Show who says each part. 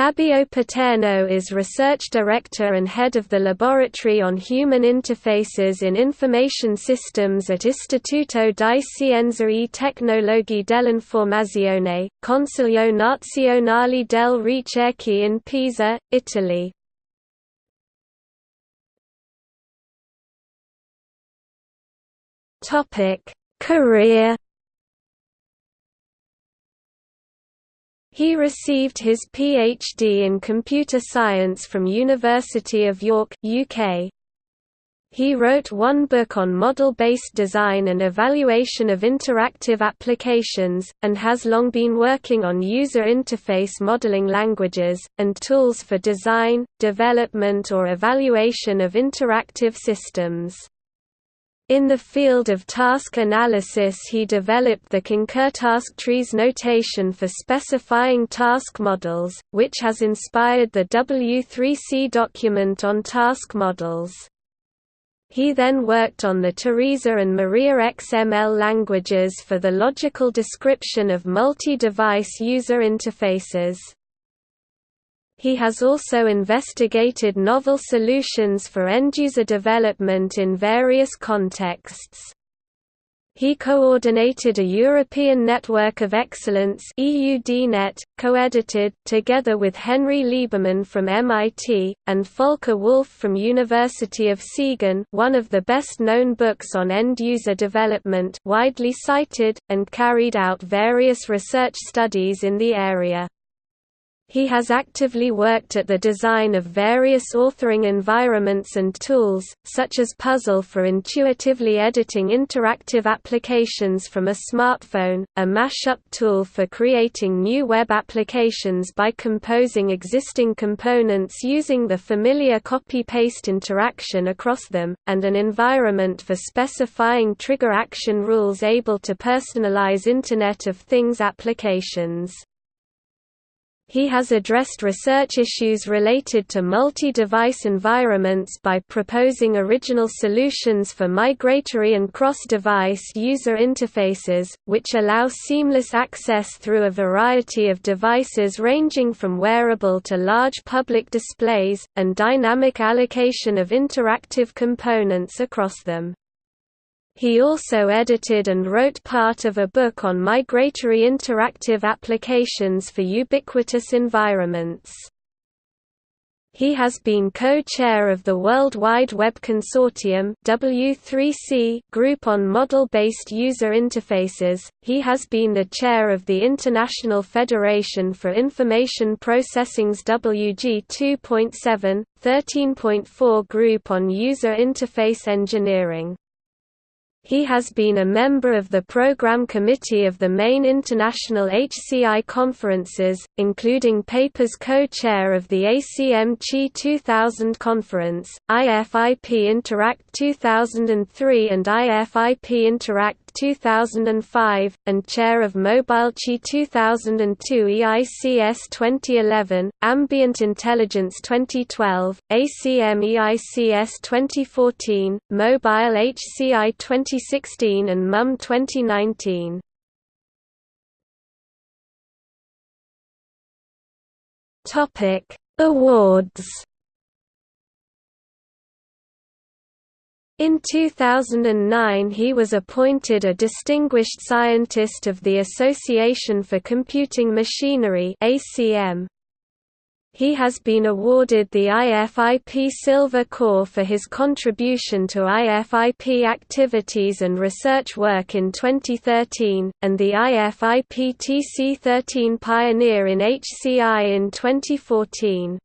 Speaker 1: Fabio Paterno is Research Director and Head of the Laboratory on Human Interfaces in Information Systems at Istituto di Scienze e Tecnologie dell'Informazione, Consiglio Nazionale delle Ricerche in Pisa, Italy. Career He received his PhD in computer science from University of York, UK. He wrote one book on model-based design and evaluation of interactive applications, and has long been working on user interface modeling languages, and tools for design, development or evaluation of interactive systems. In the field of task analysis he developed the concur task trees notation for specifying task models, which has inspired the W3C document on task models. He then worked on the Teresa and Maria XML languages for the logical description of multi-device user interfaces. He has also investigated novel solutions for end-user development in various contexts. He coordinated a European Network of Excellence EUDNet, co-edited, together with Henry Lieberman from MIT, and Volker Wulf from University of Siegen one of the best-known books on end-user development widely cited, and carried out various research studies in the area. He has actively worked at the design of various authoring environments and tools, such as Puzzle for intuitively editing interactive applications from a smartphone, a mashup tool for creating new web applications by composing existing components using the familiar copy-paste interaction across them, and an environment for specifying trigger action rules able to personalize Internet of Things applications. He has addressed research issues related to multi-device environments by proposing original solutions for migratory and cross-device user interfaces, which allow seamless access through a variety of devices ranging from wearable to large public displays, and dynamic allocation of interactive components across them. He also edited and wrote part of a book on migratory interactive applications for ubiquitous environments. He has been co-chair of the World Wide Web Consortium W3C group on model-based user interfaces. He has been the chair of the International Federation for Information Processing's WG 2.7 13.4 group on user interface engineering. He has been a member of the program committee of the main international HCI conferences, including PAPER's co-chair of the ACM CHI 2000 conference, IFIP Interact 2003 and IFIP Interact 2005, and chair of MobileChi 2002 EICS 2011, Ambient Intelligence 2012, ACM EICS 2014, Mobile HCI 2016 and MUM 2019. Awards In 2009 he was appointed a Distinguished Scientist of the Association for Computing Machinery ACM. He has been awarded the IFIP Silver Core for his contribution to IFIP activities and research work in 2013, and the IFIP TC13 Pioneer in HCI in 2014.